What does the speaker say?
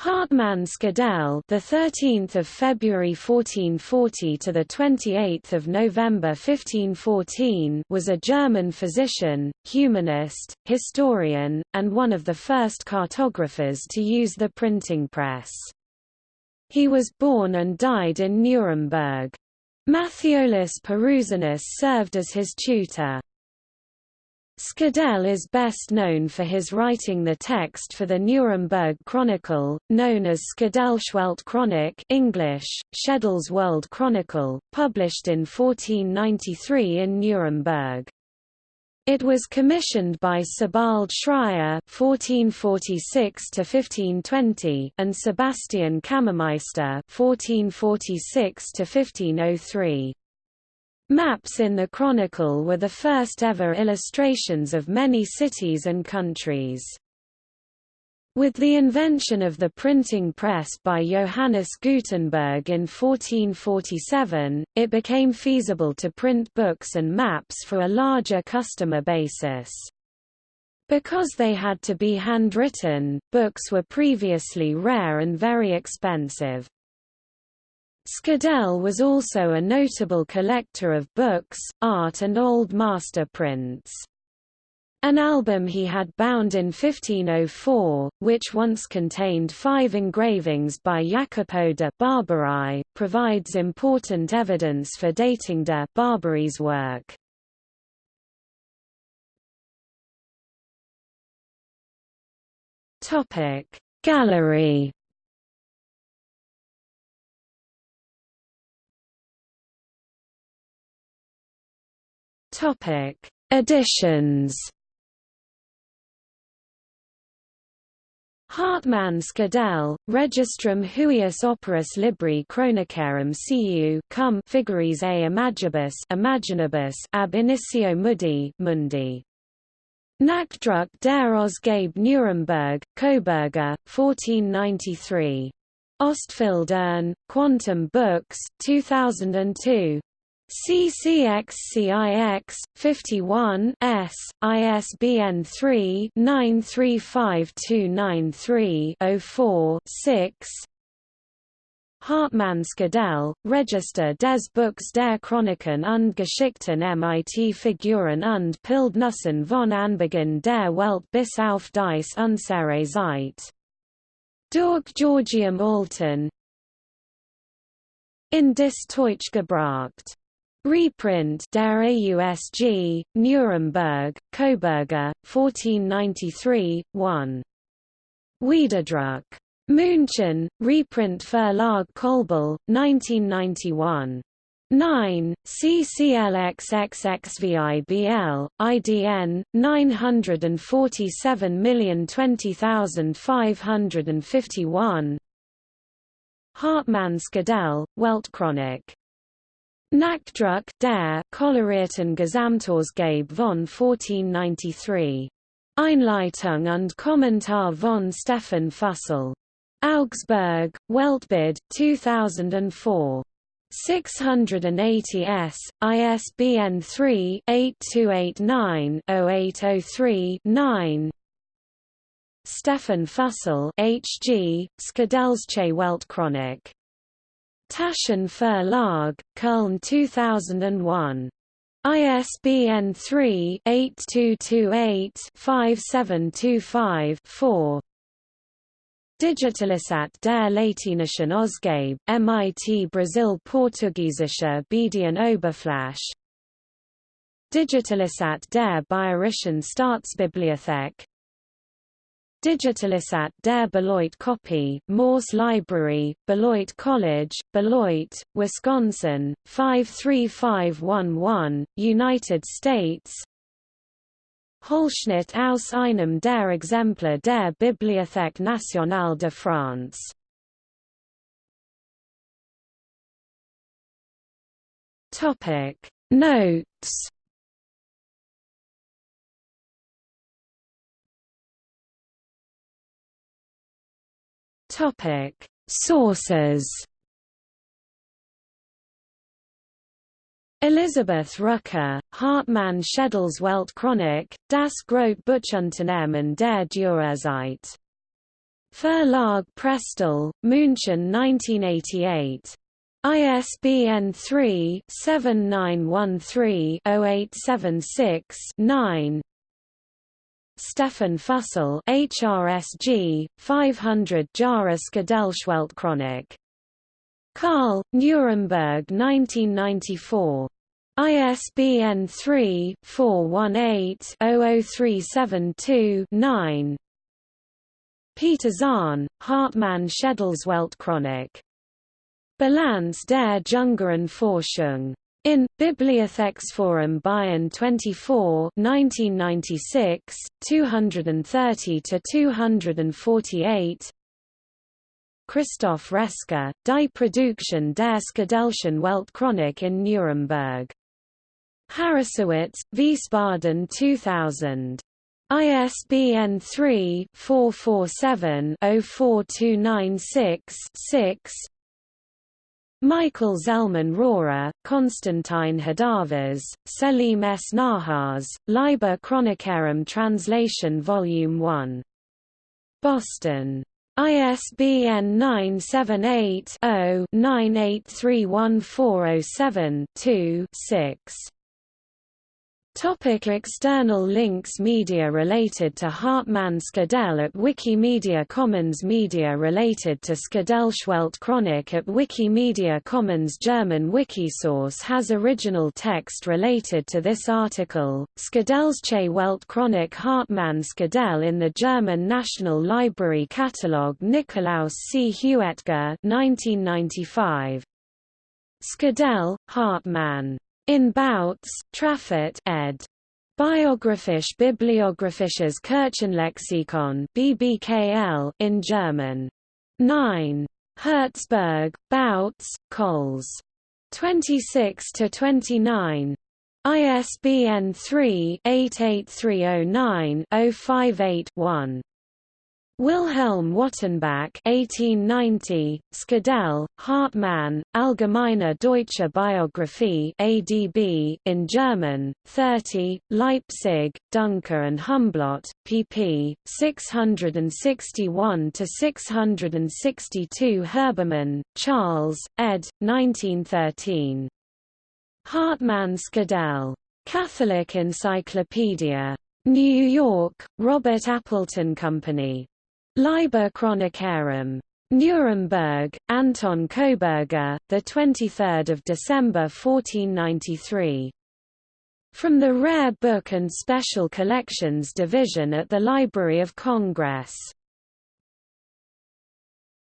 Hartmann-Schedel, the 13th of February 1440 to the 28th of November 1514, was a German physician, humanist, historian, and one of the first cartographers to use the printing press. He was born and died in Nuremberg. Matthiolus Perusinus served as his tutor. Schedel is best known for his writing the text for the Nuremberg Chronicle, known as Schedelsche Weltchronik English, Schedels World Chronicle, published in 1493 in Nuremberg. It was commissioned by Sebald Schreyer (1446–1520) and Sebastian Kammermeister (1446–1503). Maps in the Chronicle were the first ever illustrations of many cities and countries. With the invention of the printing press by Johannes Gutenberg in 1447, it became feasible to print books and maps for a larger customer basis. Because they had to be handwritten, books were previously rare and very expensive. Schedel was also a notable collector of books, art and old master prints. An album he had bound in 1504, which once contained five engravings by Jacopo de Barbari, provides important evidence for dating de Barbari's work. Gallery Topic: Editions. Hartmann Schedel, Registrum huius operis libri chronicarum cu cum figuris a imagibus imaginibus ab initio mudi mundi. Nachdruck der Ausgabe Nuremberg, Koberger, 1493. Ostfildern, Quantum Books, 2002. CCXCIX 51 S ISBN 3 935293 6 Hartmann Schedel, Register des Buchs der Chroniken und Geschichten mit Figuren und Bildnissen von Anbeginn der Welt bis auf dies unsere Zeit. Durch Georgium Alten. In dis Deutsch gebracht Reprint Der AUSG, Nuremberg, Koberger, 1493, 1. Wiederdruck. München, Reprint Verlag Kölbl, 1991. 9, CCLXXXVIBL, IDN, 947020551 Hartmann Schedel, Weltchronik Nachdruck der Kolorierten Gesamtausgabe von 1493. Einleitung und Kommentar von Stephan Füssel. Augsburg, Weltbild, 2004. 680 S, ISBN 3-8289-0803-9 Stephan Füssel H.G., Schedelsche Weltchronik Taschen Verlag, Köln 2001. ISBN 3-8228-5725-4 Digitalisat der Latinischen Ausgabe, MIT Brasil Portugiesischer Oberfläche. Digitalisat der Bayerischen Staatsbibliothek Digitalisat der Beloit Copy, Morse Library, Beloit College, Beloit, Wisconsin, 53511, United States. Holschnitt aus einem der Exemplar der Bibliothèque nationale de France. Notes Topic: Sources. Elisabeth Rücker, Hartmann Schedels Weltchronik, Das Grote Buchunternehmen der Dürerzeit. Verlag Prestel, München 1988. ISBN 3-7913-0876-9 Stephan Füssel HRSG, 500 Jahresgedenkschweltchronik. Karl, Nuremberg 1994. ISBN 3-418-00372-9 Peter Zahn, Hartmann Schädelsweltchronik. Bilanz der Jüngeren Forschung. In Bibliotheksforum Bayern 24 1996, 230–248 Christoph Reske, Die Produktion der Schedelschen Weltchronik in Nuremberg. Harrassowitz, Wiesbaden 2000. ISBN 3-447-04296-6 Michael Zelman Rohrer, Konstantin Hadavas, Selim S. Nahas, Liber Chronicarum Translation Volume 1. Boston. ISBN 978 0 98314072 6 Topic external links Media related to Hartmann Schedel at Wikimedia Commons Media related to Skadelschweltchronik at Wikimedia Commons German Wikisource has original text related to this article, Schedelsche Weltchronik Hartmann Schedel in the German National Library Catalogue Nikolaus C. Heutger 1995. Schedel, Hartmann in Bautz, Traffert ed. Biographisch Bibliographisches Kirchenlexikon BBKL in German. 9. Herzberg, Bautz, Cols. 26 to 29. ISBN 3-88309-058-1. Wilhelm Wattenbach 1890, Schedel, Hartmann, Allgemeine Deutsche Biographie ADB, in German, 30, Leipzig, Duncker and Humblot, pp. 661–662 Herbermann, Charles, ed. 1913. Hartmann Schedel. Catholic Encyclopedia. New York, Robert Appleton Company. Liber Chronicarum. Nuremberg, Anton Koberger, the 23rd of December 1493. From the Rare Book and Special Collections Division at the Library of Congress.